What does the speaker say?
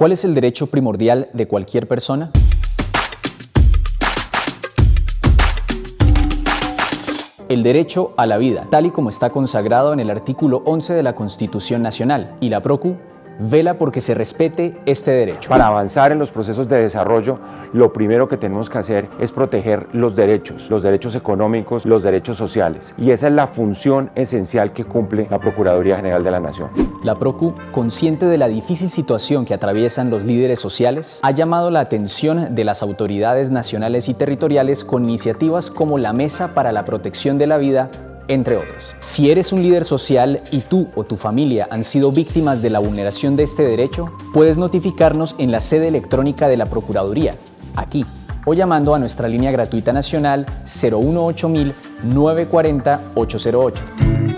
¿Cuál es el derecho primordial de cualquier persona? El derecho a la vida, tal y como está consagrado en el artículo 11 de la Constitución Nacional, y la PROCU vela porque se respete este derecho. Para avanzar en los procesos de desarrollo, lo primero que tenemos que hacer es proteger los derechos, los derechos económicos, los derechos sociales. Y esa es la función esencial que cumple la Procuraduría General de la Nación. La PROCU, consciente de la difícil situación que atraviesan los líderes sociales, ha llamado la atención de las autoridades nacionales y territoriales con iniciativas como la Mesa para la Protección de la Vida entre otros. Si eres un líder social y tú o tu familia han sido víctimas de la vulneración de este derecho, puedes notificarnos en la sede electrónica de la Procuraduría, aquí, o llamando a nuestra línea gratuita nacional 018 940 808.